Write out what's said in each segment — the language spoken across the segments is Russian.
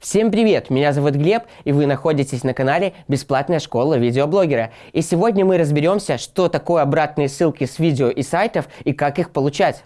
Всем привет! Меня зовут Глеб, и вы находитесь на канале Бесплатная школа видеоблогера. И сегодня мы разберемся, что такое обратные ссылки с видео и сайтов и как их получать.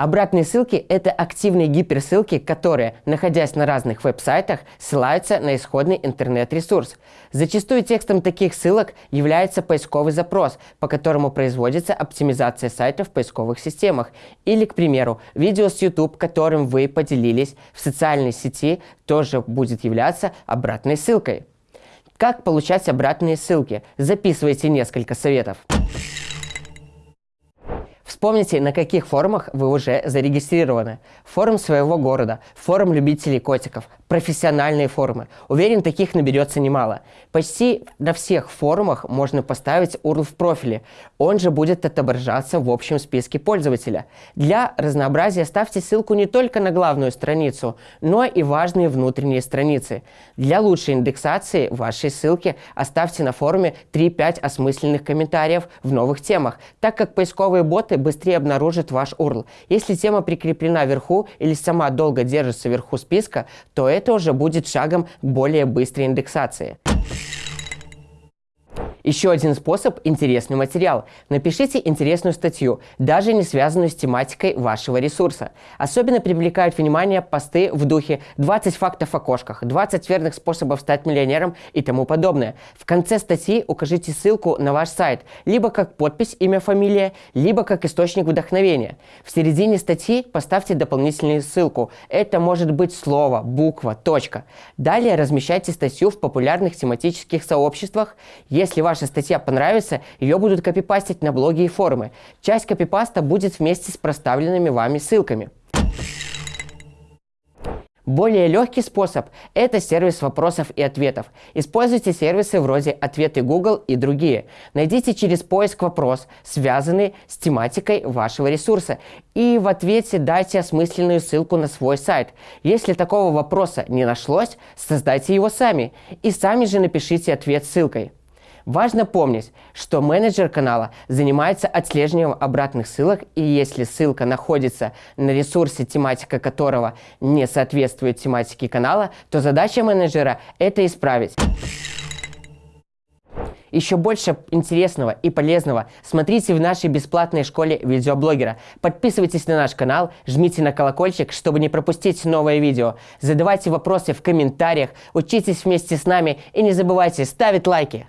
Обратные ссылки – это активные гиперссылки, которые, находясь на разных веб-сайтах, ссылаются на исходный интернет-ресурс. Зачастую текстом таких ссылок является поисковый запрос, по которому производится оптимизация сайта в поисковых системах. Или, к примеру, видео с YouTube, которым вы поделились в социальной сети, тоже будет являться обратной ссылкой. Как получать обратные ссылки? Записывайте несколько советов. Вспомните, на каких форумах вы уже зарегистрированы. Форум своего города, форум любителей котиков, профессиональные форумы. Уверен, таких наберется немало. Почти на всех форумах можно поставить URL в профиле. Он же будет отображаться в общем списке пользователя. Для разнообразия ставьте ссылку не только на главную страницу, но и важные внутренние страницы. Для лучшей индексации вашей ссылки оставьте на форуме 3-5 осмысленных комментариев в новых темах, так как поисковые боты быстрее обнаружат ваш URL. Если тема прикреплена вверху или сама долго держится вверху списка, то это это уже будет шагом более быстрой индексации. Еще один способ – интересный материал. Напишите интересную статью, даже не связанную с тематикой вашего ресурса. Особенно привлекают внимание посты в духе 20 фактов о кошках, 20 верных способов стать миллионером и тому подобное. В конце статьи укажите ссылку на ваш сайт, либо как подпись, имя, фамилия, либо как источник вдохновения. В середине статьи поставьте дополнительную ссылку. Это может быть слово, буква, точка. Далее размещайте статью в популярных тематических сообществах. Если ваша статья понравится, ее будут копипастить на блоги и форумы. Часть копипаста будет вместе с проставленными вами ссылками. Более легкий способ – это сервис вопросов и ответов. Используйте сервисы вроде «Ответы Google» и другие. Найдите через поиск вопрос, связанный с тематикой вашего ресурса, и в ответе дайте осмысленную ссылку на свой сайт. Если такого вопроса не нашлось, создайте его сами, и сами же напишите ответ ссылкой. Важно помнить, что менеджер канала занимается отслеживанием обратных ссылок, и если ссылка находится на ресурсе, тематика которого не соответствует тематике канала, то задача менеджера – это исправить. Еще больше интересного и полезного смотрите в нашей бесплатной школе видеоблогера. Подписывайтесь на наш канал, жмите на колокольчик, чтобы не пропустить новое видео. Задавайте вопросы в комментариях, учитесь вместе с нами и не забывайте ставить лайки.